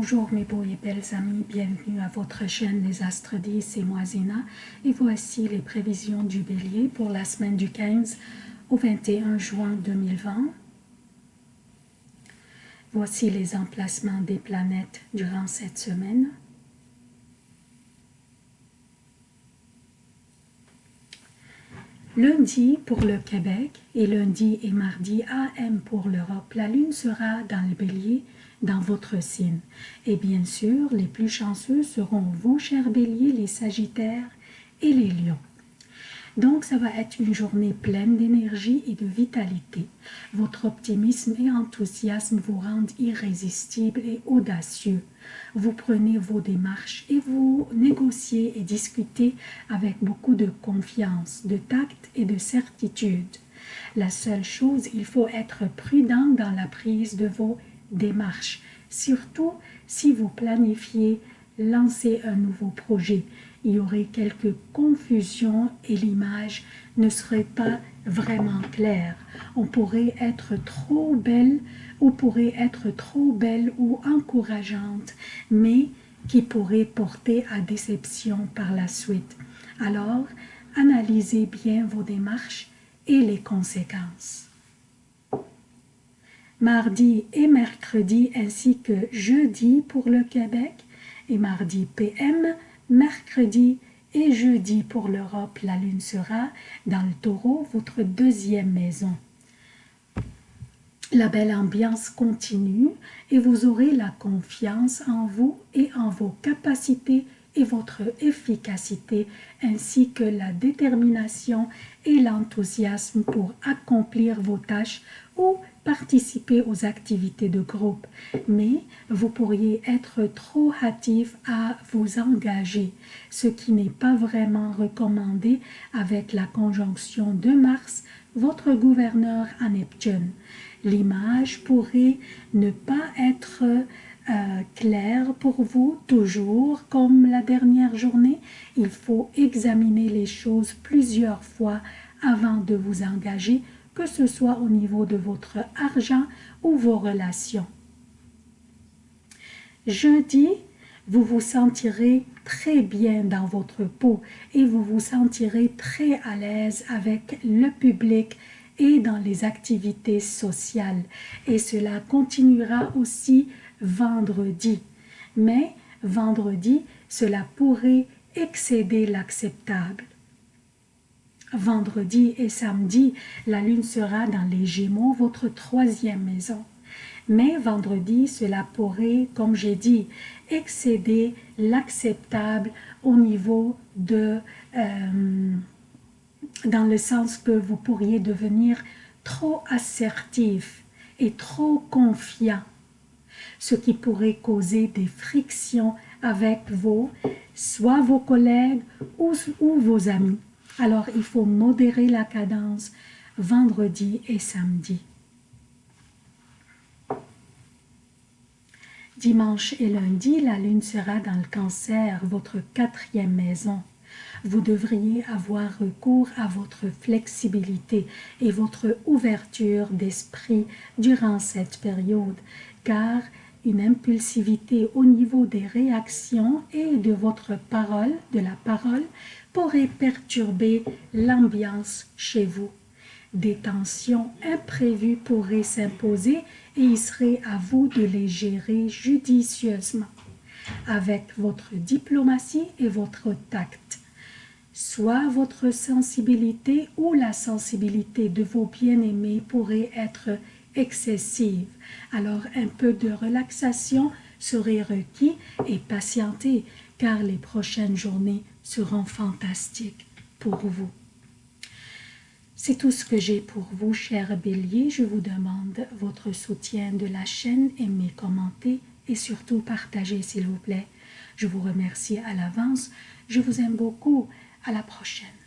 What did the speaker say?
Bonjour mes beaux et belles amis, bienvenue à votre chaîne Les Astres 10, c'est moi Zéna et voici les prévisions du Bélier pour la semaine du 15 au 21 juin 2020. Voici les emplacements des planètes durant cette semaine. Lundi pour le Québec et lundi et mardi AM pour l'Europe, la Lune sera dans le bélier dans votre signe. Et bien sûr, les plus chanceux seront vous, chers béliers, les sagittaires et les lions. Donc, ça va être une journée pleine d'énergie et de vitalité. Votre optimisme et enthousiasme vous rendent irrésistible et audacieux. Vous prenez vos démarches et vous négociez et discutez avec beaucoup de confiance, de tact et de certitude. La seule chose, il faut être prudent dans la prise de vos démarches, surtout si vous planifiez lancer un nouveau projet il y aurait quelques confusions et l'image ne serait pas vraiment claire. On pourrait être trop belle ou pourrait être trop belle ou encourageante, mais qui pourrait porter à déception par la suite. Alors, analysez bien vos démarches et les conséquences. Mardi et mercredi ainsi que jeudi pour le Québec et mardi PM mercredi et jeudi pour l'Europe, la lune sera dans le taureau, votre deuxième maison. La belle ambiance continue et vous aurez la confiance en vous et en vos capacités et votre efficacité, ainsi que la détermination et l'enthousiasme pour accomplir vos tâches ou participer aux activités de groupe, mais vous pourriez être trop hâtif à vous engager, ce qui n'est pas vraiment recommandé avec la conjonction de Mars, votre gouverneur à Neptune. L'image pourrait ne pas être euh, claire pour vous toujours comme la dernière journée. Il faut examiner les choses plusieurs fois avant de vous engager que ce soit au niveau de votre argent ou vos relations. Jeudi, vous vous sentirez très bien dans votre peau et vous vous sentirez très à l'aise avec le public et dans les activités sociales. Et cela continuera aussi vendredi. Mais vendredi, cela pourrait excéder l'acceptable. Vendredi et samedi, la lune sera dans les Gémeaux, votre troisième maison. Mais vendredi, cela pourrait, comme j'ai dit, excéder l'acceptable au niveau de... Euh, dans le sens que vous pourriez devenir trop assertif et trop confiant, ce qui pourrait causer des frictions avec vos, soit vos collègues ou, ou vos amis. Alors, il faut modérer la cadence vendredi et samedi. Dimanche et lundi, la lune sera dans le cancer, votre quatrième maison. Vous devriez avoir recours à votre flexibilité et votre ouverture d'esprit durant cette période, car une impulsivité au niveau des réactions et de votre parole, de la parole, pourrait perturber l'ambiance chez vous. Des tensions imprévues pourraient s'imposer et il serait à vous de les gérer judicieusement avec votre diplomatie et votre tact. Soit votre sensibilité ou la sensibilité de vos bien-aimés pourrait être excessive. Alors un peu de relaxation serait requis et patienter car les prochaines journées seront fantastiques pour vous. C'est tout ce que j'ai pour vous, chers béliers. Je vous demande votre soutien de la chaîne, aimez, commentez et surtout partagez s'il vous plaît. Je vous remercie à l'avance. Je vous aime beaucoup. À la prochaine.